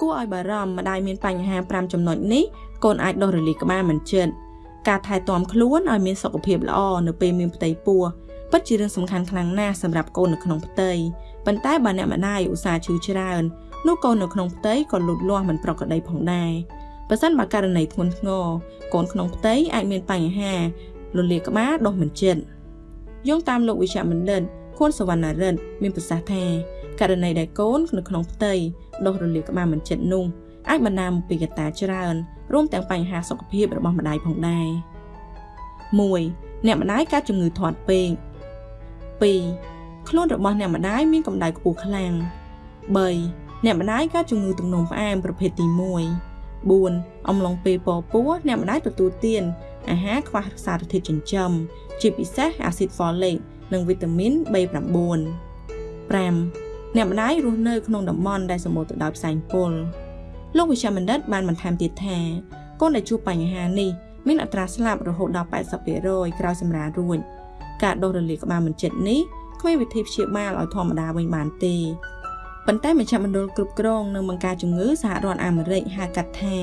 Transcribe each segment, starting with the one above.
គួរឲ្យបារម្ភម្ដាយមានបញ្ហា5ចំណុចនេះកូនអាចដុសរលាកក្បាលមិនជិតការថែទាំខ្លួនឲ្យមានសុខភាពល្អនៅពេលមានផ្ទៃពោះពិតជារឿងសំខាន់ខ្លាំងណាស់សម្រាប់កូននៅក្នុងផ្ទៃប៉ុន្តែបើអ្នកម្ដាយឧស្សាហ៍ឈឺច្រើននោះកូននៅក្នុងផ្ទៃក៏លូតលាស់មិនប្រក្រតីផងដែរបើសិនបើករណីធ្ងន់ធ្ងរកូនក្នុងផ្ទៃអាចមានបញ្ហាលលាក្បាលដុសមិនជិតយោងតាមលោកវិជ្ជបណ្ឌិតខួនសវណ្ណារិទ្ធមានប្រសាសន៍ថាករណីដែលកូននៅក្នុងផ្ទៃ ដុសរលាក្បាលមិនជិតនោះអាចបណ្ដាលមកពីកត្តាច្រើនរួមទាំងបញ្ហាសុខភាពរបស់ម្ដាយផងដែរ1អ្នកម្ដាយកើតជំងឺធាត់ពេក2ខ្លួនរបស់អ្នកម្ដាយមានកម្ដៅខ្ពស់ខ្លាំង3អ្នកម្ដាយកើតជំងឺទឹកនោមផ្អែមប្រភេទទី1 4អំឡុងពេលពពោះអ្នកម្ដាយទទួលទានអាហារខ្វះសារធាតុចិញ្ចឹមជាពិសេសអាស៊ីតហ្វូលិកនិងវីតាមីន B9 5 អ្នកម្ដាយរស់នៅក្នុងតំបន់ដែលសម្បូរទៅដោយផ្សែងពុលលោកវិជ្ជបណ្ឌិតបានបន្ថែមទៀតថាកូនដែលជួបបញ្ហានេះមានអត្រាស្លាប់រហូតដល់80%ក្រោយសម្រាលរួចការដុសរលាកក្បាលមិនជិតនេះគ្មានវិធីព្យាបាលឲ្យធម្មតាវិញបានទេប៉ុន្តែមជ្ឈមណ្ឌលគ្រប់គ្រងនិងបង្ការជំងឺសហរដ្ឋអាមេរិកហៅកាត់ថា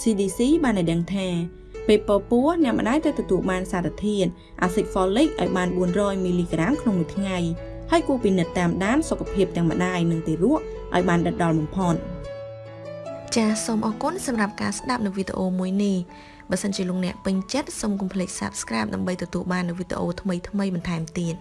CDC បានឲ្យដឹងថាពេលពពោះអ្នកម្ដាយត្រូវទទួលបានសារធាតុអាស៊ីតហ្វូលិកឲ្យបាន400មីលីក្រាមក្នុងមួយថ្ងៃ ហើយគួរពិនិត្យតាមដានសុខភាពទាំងម្ដាយនិងទារកឲ្យបានដិតដល់បំផុតចាសសូមអរគុណសម្រាប់ការស្ដាប់នៅវីដេអូមួយនេះបើសិនជាលោកអ្នកពេញចិត្តសូមកុំភ្លេច Subscribe ដើម្បីទទួលបាននូវវីដេអូថ្មីៗបន្ថែមទៀត